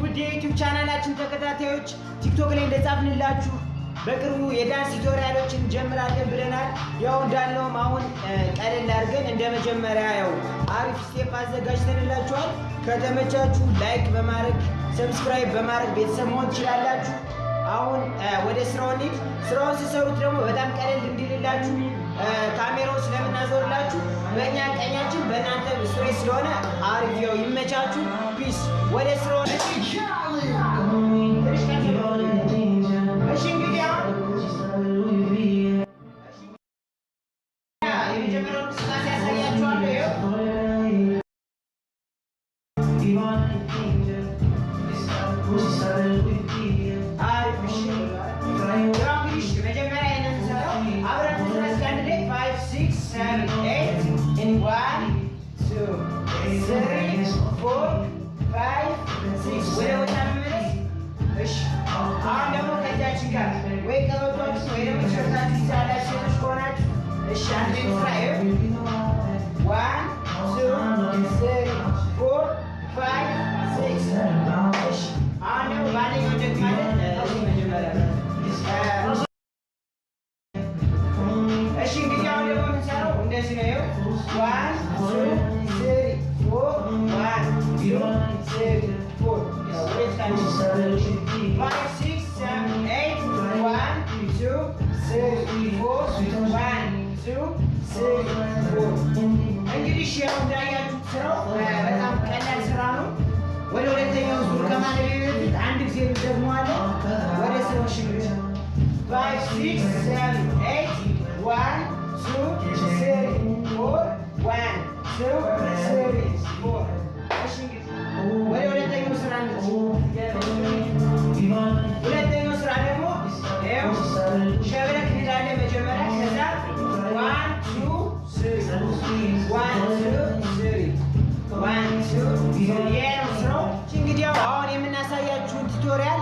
ውድ የዩቲዩብ ቻናላችን ተከታታዮች ቲክቶክ ላይ እንደጻፍንላችሁ በቅርቡ የዳንስ tutorial ኦችን እንጀምራለን ብለናል። ያው እንዳልነውም አሁን ቀለል አድርገን እንደ መጀመሪያ ያው አሪፍ step አዘጋጅተንላችኋል። ከተመቻችሁ like በማድረግ subscribe በማድረግ ቤተሰብ መሆን ትችላላችሁ። አሁን ወደ ስራው እንሂድ። ስራውን ሲሰሩት ደግሞ በጣም ቀለል እንዲልላችሁ ካሜራውን ስለምናዞርላችሁ በእኛ ቀኛችን ስትሬት ስለሆነ አሪፍ ያው ይመቻችሁ። ፒስ ወደ ስራው እሺ እንግዲህ three four five six ወደ ቦታ መመለስ። እሺ አሁን ደግሞ ከእጃችን ጋር ወይ ቀበቷችሁ ወይ ደግሞ shirt አችሁ ትይዛላችሁ ሴቶች ከሆናችሁ እሺ አንድ ላይ እንስራ። ይኸው one two three four five six እሺ አሁን ደግሞ በአንደኛው እንደግማለን። እዚህ መጀመሪያ እሺ እንግዲህ አሁን ደግሞ የምንሰራው እንደዚህ ነው። ይኸው one two five six seven eight one two three four one two three four እንግዲህ እሺ ያው እንዳያችሁት ሸብረክ እንላለን መጀመሪያ ከዛ one two three አሁን የምናሳያችሁን tutorial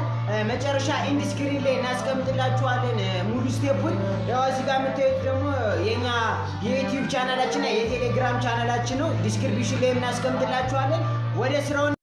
መጨረሻ end screen ላይ እናስቀምጥላችኋለን ሙሉ step ኡን። ያው እዚህ ጋር የምታዩት ደግሞ የኛ የዩቲዩብ ቻናላችን እና የቴሌግራም ቻናላችን ነው። description ላይ እናስቀምጥላችኋለን። ወደ ስራውን